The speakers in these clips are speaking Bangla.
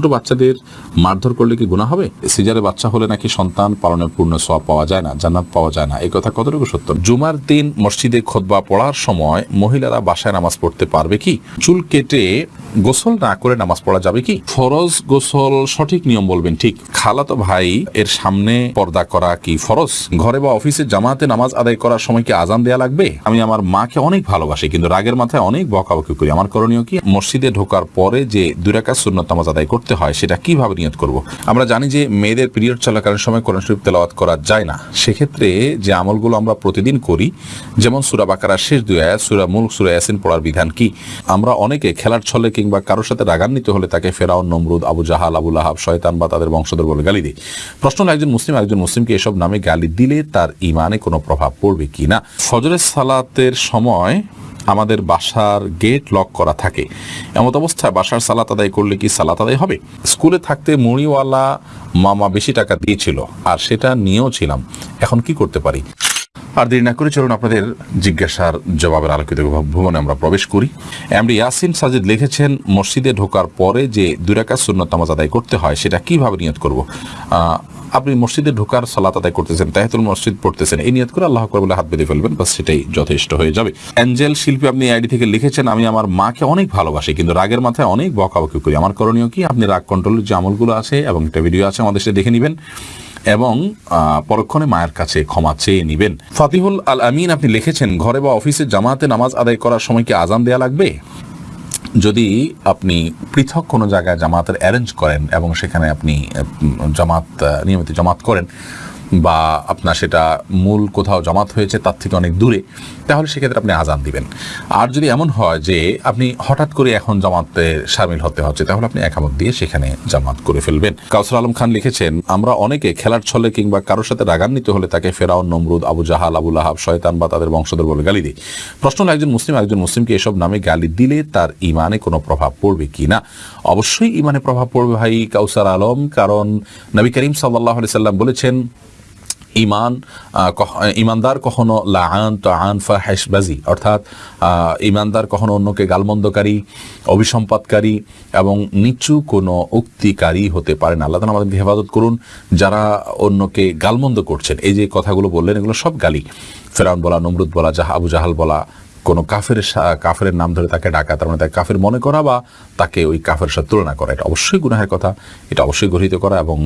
ছোট বাচ্চাদের মারধর করলে কি গুণা হবে? সিজারে বাচ্চা হলে নাকি সন্তান পালনের পূর্ণ সওয়াব পাওয়া যায় না, জান্নাত পাওয়া যায় না। এই কথা কতটুকু সত্য? জুমার দিন মসজিদে খোদবা পড়ার সময় মহিলারা বাসায় নামাজ পড়তে পারবে কি? চুল কেটে গোসল না করে নামাজ পড়া যাবে কি? ফরজ গোসল সঠিক নিয়ম বলবেন ঠিক। খালাতো ভাই এর সামনে পর্দা করা কি ফরজ? ঘরে বা অফিসে জামাতে নামাজ আদায় করার সময় কি আজান দেয়া লাগবে? আমি আমার মাকে অনেক ভালোবাসি, কিন্তু রাগের মাথায় অনেক বকাবকি করি। আমার করণীয় কি? মসজিদে ঢোকার পরে যে দুরাকাত সুন্নত নামাজ আদায় করতে হয়, সেটা কীভাবে নিয়ত করব? আমরা জানি যে মেয়েদের পিরিয়ড চলাকালীন সময় কোরআন শরীফ তেলাওয়াত করা যায় না। সেক্ষেত্রে যে আমলগুলো আমরা প্রতিদিন করি, যেমন সুরা বাকারার শেষ দুই আয়াত, সুরা মূল সুরা ইয়াসিন পড়ার বিধান কি? আমরা অনেকে খেলার ছলে কিংবা কারোর সাথে রাগান্বিত হলে তাকে ফেরাউন, নমরুদ, আবু জাহাল, আবুল আহাব শয়তান বা তাদের বংশধর বলে গালি দিই। প্রশ্ন হলো, একজন মুসলিম একজন মুসলিমকে এসব নামে গালি দিলে তার ইমানে কোনো প্রভাব পড়বে কি না ফজরের সালাতের সময় আমাদের বাসার গেট লক করা থাকে। এমত অবস্থায় বাসার সালাত আদায় করলে কি সালাত আদায় হবে? স্কুলে থাকতে মুড়িওয়ালা মামা বেশি টাকা দিয়েছিল, আর সেটা নিয়েও ছিলাম। এখন কি করতে পারি? আর দেরি না করে চলুন আপনাদের জিজ্ঞাসার জবাবের আলোকিত ভুবনে আমরা প্রবেশ করি। এমডি ইয়াসিন সাজিদ লিখেছেন, মসজিদে ঢোকার পরে যে দুরাকা সুন্নত আদায় করতে হয়, সেটা কীভাবে নিয়ত করব? আপনি মসজিদে ঢোকার সালাত আদায় করতেছেন তাহিতুল মসজিদ পড়তেছেন, এই নিয়ত করে আল্লাহ করে বলে হাত বেঁধে ফেলবেন বা সেটাই যথেষ্ট হয়ে যাবে। অ্যাঞ্জেল শিল্পী আপনি আইডি থেকে লিখেছেন, আমি আমার মাকে অনেক ভালোবাসি, কিন্তু রাগের মাথায় অনেক বকাবকি করি। আমার করণীয় কি? আপনি রাগ কন্ট্রোলের যে আমলগুলো আছে এবং একটা ভিডিও আছে আমাদের সাথে দেখে নেবেন এবং পরক্ষণে মায়ের কাছে ক্ষমা চেয়ে নিবেন। ফাতিহুল আল আমিন আপনি লিখেছেন, ঘরে বা অফিসে জামাতে নামাজ আদায় করার সময় কি আজান দেয়া লাগবে? যদি আপনি পৃথক কোনো জায়গায় জামাতের অ্যারেঞ্জ করেন এবং সেখানে আপনি জামাত নিয়মিত জামাত করেন বা আপনার সেটা মূল কোথাও জমাত হয়েছে তার থেকে অনেক দূরে, তাহলে সেক্ষেত্রে আপনি আজান দিবেন। আর যদি এমন হয় যে আপনি হঠাৎ করে এখন জামাতে সামিল হতে হচ্ছে, তাহলে আপনি একামত দিয়ে সেখানে জামাত করে ফেলবেন। কাউসর আলম খান লিখেছেন, আমরা অনেকে খেলার ছলে কিংবা কারোর সাথে রাগান্বিত হলে তাকে ফেরাউন, নমরুদ, আবু জাহাল, আবুল আহাব শয়তান বা তাদের বংশধর বলে গালি দিই। প্রশ্ন হলো, একজন মুসলিম একজন মুসলিমকে এসব নামে গালি দিলে তার ইমানে কোনো প্রভাব পড়বে কি না? অবশ্যই ইমানে প্রভাব পড়বে ভাই কাউসার আলম, কারণ নবী করিম সাল্লাহ সাল্লাম বলেছেন ইমান ইমানদার কখনো লাআন তাহান ফাহিশবাজি অর্থাৎ ইমানদার কখনো অন্যকে গালমন্দকারী অভিসম্পাদকারী এবং নিচু কোনো উক্তিকারী হতে পারে না। আল্লাহ আমাদের হেফাজত করুন, যারা অন্যকে গালমন্দ করছেন। এই যে কথাগুলো বললেন, এগুলো সব গালি। ফেরাউন বলা, নমরুদ বলা, জাহা, আবু জাহাল বলা কোনো কাফের কাফের নাম ধরে তাকে ডাকা, তার মানে তাকে কাফের মনে করা বা তাকে ওই কাফের সাথে তুলনা করা, এটা অবশ্যই গুনাহের কথা, এটা অবশ্যই গৃহীত করা এবং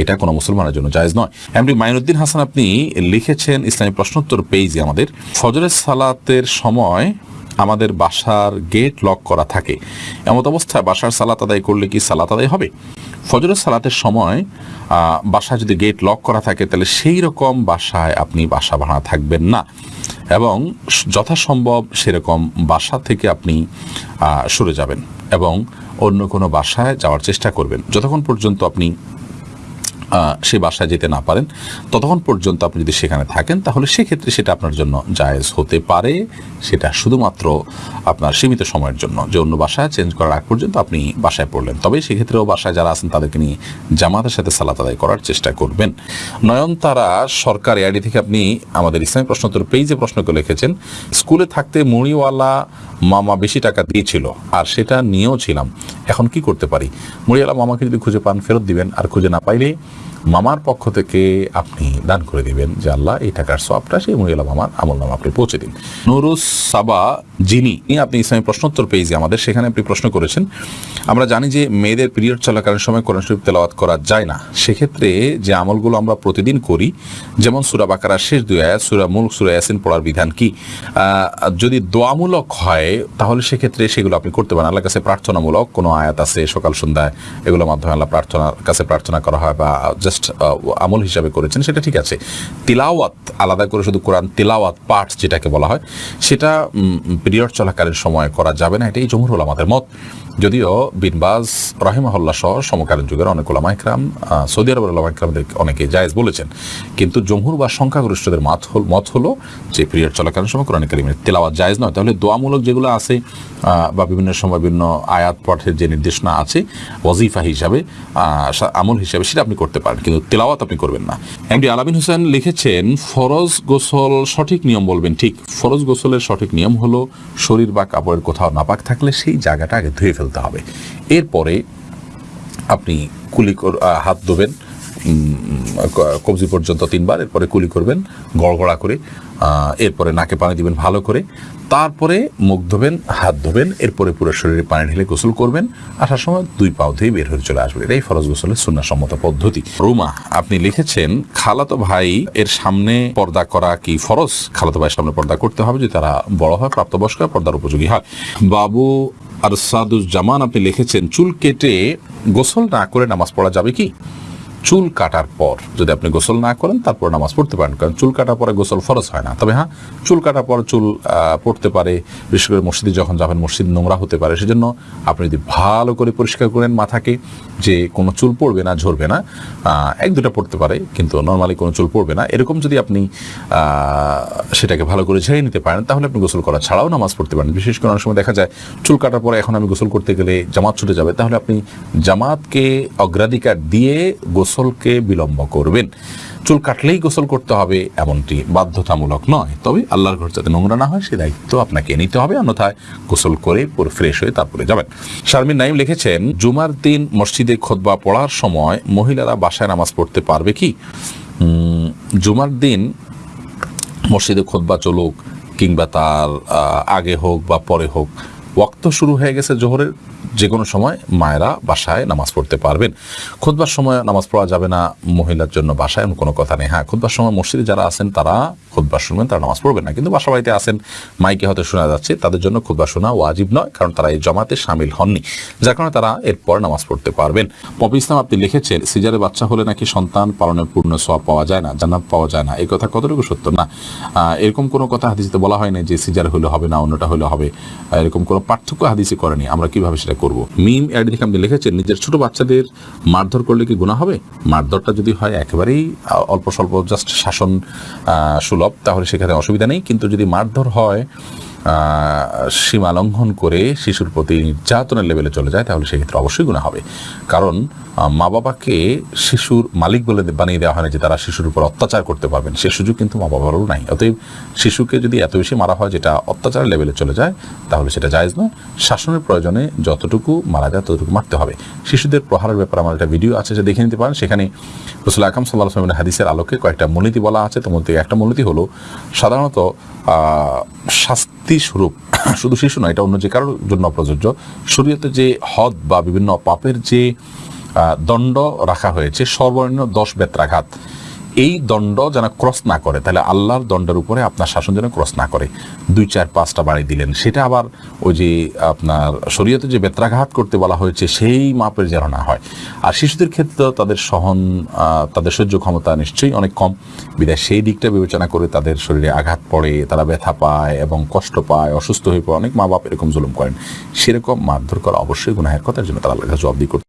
এটা কোনো মুসলমানের জন্য জায়েজ নয়। এমনি মাইনুদ্দিন হাসান, আপনি লিখেছেন ইসলামী প্রশ্নোত্তর পেজে আমাদের, ফজরের সালাতের সময় আমাদের বাসার গেট লক করা থাকে। এমত অবস্থায় বাসার সালাত আদায় করলে কি সালাত আদায় হবে? ফজরের সালাতের সময় বাসায় যদি গেট লক করা থাকে, তাহলে সেই রকম বাসায় আপনি বাসা ভাড়া থাকবেন না। এবং যথাসম্ভব সেরকম বাসা থেকে আপনি সরে যাবেন এবং অন্য কোনো বাসায় যাওয়ার চেষ্টা করবেন। যতক্ষণ পর্যন্ত আপনি সে বাসায় যেতে না পারেন। ততক্ষণ পর্যন্ত আপনি যদি সেখানে থাকেন, তাহলে সেক্ষেত্রে সেটা আপনার জন্য জায়েজ হতে পারে। সেটা শুধুমাত্র আপনার সীমিত সময়ের জন্য। যে অন্য বাসায় চেঞ্জ করার আগ পর্যন্ত আপনি বাসায় পড়লেন। তবে সেক্ষেত্রেও বাসায় যারা আছেন, তাদেরকে নিয়ে জামাতের সাথে সালাত আদায় করার চেষ্টা করবেন। নয়নতারা সরকার এআইডি থেকে আপনি আমাদের ইসলামী প্রশ্নোত্তর পেজে প্রশ্ন করে লিখেছেন, স্কুলে থাকতে মুড়িওয়ালা মামা বেশি টাকা দিয়েছিল, আর সেটা নিয়েও ছিলাম। এখন কি করতে পারি? মুড়িওয়ালা মামাকে যদি খুঁজে পান, ফেরত দিবেন। আর খুঁজে না পাইলে মামার পক্ষ থেকে আপনি দান করে দিবেন যে আল্লাহ এই টাকার সবটা সেই মহিলা মামার আমল নাম আপনি পৌঁছে দিন। নুরুস সাবা, যিনি আপনি ইসলামী প্রশ্নোত্তর পেয়েছি আমাদের, সেখানে আপনি প্রশ্ন করেছেন, আমরা জানি যে মেয়েদের পিরিয়ড চলাকালীন সময় কোরআন শরীফ তেলাওয়াত করা যায় না। সেক্ষেত্রে যে আমলগুলো আমরা প্রতিদিন করি, যেমন সুরা বাকারার শেষ দুই আয়াত, সুরা মুলক, সুরা ইয়াসিন পড়ার বিধান কি? যদি দোয়ামূলক হয়, তাহলে সেক্ষেত্রে সেগুলো আপনি করতে পারেন। আল্লাহর কাছে প্রার্থনামূলক কোনো আয়াত আছে সকাল সন্ধ্যায়, এগুলোর মাধ্যমে আল্লাহ প্রার্থনার কাছে প্রার্থনা করা হয় বা জাস্ট আমল হিসাবে করেছেন, সেটা ঠিক আছে। তিলাওয়াত, আলাদা করে শুধু কোরআন তিলাওয়াত পাঠ যেটাকে বলা হয়, সেটা পিরিয়ড চলাকালীন সময় করা যাবে না, এটাই জমহুর হল আমাদের মত। যদিও বিনবাজ রাহিমাহল্লা সহ সমকালীন যুগের অনেক ওলামা ইকরাম সৌদি আরবের ওলামা ইকরামদের অনেকে জায়েজ বলেছেন। কিন্তু জমহুর বা সংখ্যাগরিষ্ঠদের মত হল, মত হলো যে পিরিয়ড চলাকালীন সময় কোরআন কারিমের তেলাওয়াত জায়েজ নয়। তাহলে দোয়ামূলক যেগুলো আছে বা বিভিন্ন সময় বিভিন্ন আয়াত পাঠের যে নির্দেশনা আছে, ওয়াজিফা হিসাবে আমল হিসাবে সেটা আপনি করতে পারেন কিন্তু তেলাওয়াত আপনি করবেন না। এমডি আলামিন হোসেন লিখেছেন, ফরজ গোসল সঠিক নিয়ম বলবেন। ঠিক, ফরজ গোসলের সঠিক নিয়ম হলো শরীর বা কাপড়ের কোথাও নাপাক থাকলে সেই জায়গাটা আগে ধুয়ে ফেলতে হবে। এরপরে আপনি কুলি হাত ধোবেন কবজি পর্যন্ত তিনবার, এরপরে কুলি করবেন, গড়গড়া করে এরপরে নাকে পানি দিবেন ভালো করে। তারপরে মুখ ধোবেন, হাত ধোবেন, এরপরে পুরো শরীরে পানি ঢেলে গোসল করবেন। আসার সময় দুই পাও ধুয়ে বের হয়ে চলে আসবেন। এটাই ফরজ গোসলের সুন্নাসম্মত পদ্ধতি। রুমা, আপনি লিখেছেন, খালাতো ভাই এর সামনে পর্দা করা কি ফরজ? খালাতো ভাইয়ের সামনে পর্দা করতে হবে যদি তারা বড় হয়, প্রাপ্তবয়স্ক পর্দার উপযোগী হয়। বাবু আর সাদুজ্জামান আপনি লিখেছেন, চুল কেটে গোসল না করে নামাজ পড়া যাবে কি? চুল কাটার পর যদি আপনি গোসল না করেন, তারপর নামাজ পড়তে পারেন, কারণ চুল কাটার পরে গোসল ফরজ হয় না। তবে হ্যাঁ চুল কাটার পর চুল পড়তে পারে, বিশেষ করে মসজিদে যখন যাবেন, মসজিদ নোংরা হতে পারে, সেজন্য আপনি যদি ভালো করে পরিষ্কার করেন মাথাকে, যে কোনো চুল পড়বে না, ঝরবে না এক দুটা পড়তে পারে, কিন্তু নর্মালি কোনো চুল পড়বে না। এরকম যদি আপনি সেটাকে ভালো করে ঝেড়ে নিতে পারেন, তাহলে আপনি গোসল করা ছাড়াও নামাজ পড়তে পারেন। বিশেষ করে অনেক সময় দেখা যায়, চুল কাটার পরে এখন আমি গোসল করতে গেলে জামাত ছুটে যাবে, তাহলে আপনি জামাতকে অগ্রাধিকার দিয়ে গোসলকে বিলম্ব করবেন। চুল কাটলেই গোসল করতে হবে, এমনটি বাধ্যতামূলক নয়। তবে আল্লাহর ঘর যাতে নোংরা না হয়, সে দায়িত্ব আপনাকে নিতে হবে। অন্যথায় গোসল করে পুরো ফ্রেশ হয়ে তারপরে যাবেন। শারমিন নাইম লিখেছেন, জুমার দিন মসজিদে খোদবা পড়ার সময় মহিলারা বাসায় নামাজ পড়তে পারবে কি? জুমার দিন মসজিদে খোদবা চলুক কিংবা তার আগে হোক বা পরে হোক ওয়াক্ত শুরু হয়ে গেছে জোহরের যে কোনো সময় মায়েরা বাসায় নামাজ পড়তে পারবেন। খুদবার সময় নামাজ পড়া যাবে না মহিলার জন্য বাসায়, এমন কোনো কথা নেই। হ্যাঁ খুদবার সময় মসজিদে যারা আছেন, তারা খুদবার শুনবেন, তারা নামাজ পড়বেন না। কিন্তু বাসা বাড়িতে আছেন, মাইকে হয়তো শোনা যাচ্ছে, তাদের জন্য খুদবা শোনা ওয়াজিব নয়, কারণ তারা এই জমাতে সামিল হননি। যার কারণে তারা এরপর নামাজ পড়তে পারবেন। পপি ইসলাম আপনি লিখেছেন, সিজারে বাচ্চা হলে নাকি সন্তান পালনের পূর্ণ সব পাওয়া যায় না, জান্নাত পাওয়া যায় না। এই কথা কতটুকু সত্য? না এরকম কোনো কথা হাদিসে বলা হয় না যে সিজার হলে হবে না, অন্যটা হলে হবে। এরকম কোনো পার্থক্য হাদিসে করেনি, আমরা কীভাবে সেটা করব? মিম থেকে আপনি লিখেছেন, নিজের ছোট বাচ্চাদের মারধর করলে কি গুণা হবে? মারধরটা যদি হয়, একেবারেই অল্প স্বল্প জাস্ট শাসন সুলভ, তাহলে সেখানে অসুবিধা নেই। কিন্তু যদি মারধর হয় সীমা লঙ্ঘন করে শিশুর প্রতি নির্যাতনের লেভেলে চলে যায়, তাহলে সেক্ষেত্রে অবশ্যই গুণা হবে। কারণ মা বাবাকে শিশুর মালিক বলে বানিয়ে দেওয়া হয় যে তারা শিশুর উপর অত্যাচার করতে পারবেন। সে সুযোগ কিন্তু মা বাবারও নাই। অতএব শিশুকে যদি এত বেশি মারা হয় যেটা অত্যাচারের লেভেলে চলে যায়, তাহলে সেটা জায়েজ নয়। শাসনের প্রয়োজনে যতটুকু মারা যায়, ততটুকু মারতে হবে। শিশুদের প্রহারের ব্যাপারে আমার একটা ভিডিও আছে, যে দেখে নিতে পারেন। সেখানে রসুল আকাম সাল্লাহ আসলামের হাদিসের আলোকে কয়েকটা মূলনীতি বলা আছে। তার মধ্যে একটা মূলনীতি হলো, সাধারণত শাস্তি স্বরূপ, শুধু শিশু নয়, এটা অন্য যে কারোর জন্য প্রযোজ্য শরীয়তে যে হদ বা বিভিন্ন পাপের যে দণ্ড রাখা হয়েছে, সর্বনিম্ন দশ বেত্রাঘাত। এই দণ্ড যেন ক্রস না করে, তাহলে আল্লাহর দণ্ডের উপরে আপনার শাসন যেন ক্রস না করে। দুই চার পাঁচটা বাড়ি দিলেন, সেটা আবার ওই যে আপনার শরীয়তে যে বেত্রাঘাত করতে বলা হয়েছে, সেই মাপের যেন না হয়। আর শিশুদের ক্ষেত্রে তাদের সহন তাদের সহ্য ক্ষমতা নিশ্চয়ই অনেক কম। বিদায় সেই দিকটা বিবেচনা করে তাদের শরীরে আঘাত পড়ে, তারা ব্যথা পায় এবং কষ্ট পায়, অসুস্থ হয়ে পড়ে, অনেক মা বাপ এরকম জুলুম করেন। সেরকম মারধর করা অবশ্যই গুনাহের কথার জন্য তারা আল্লাহর কাছে জবাবদি করতে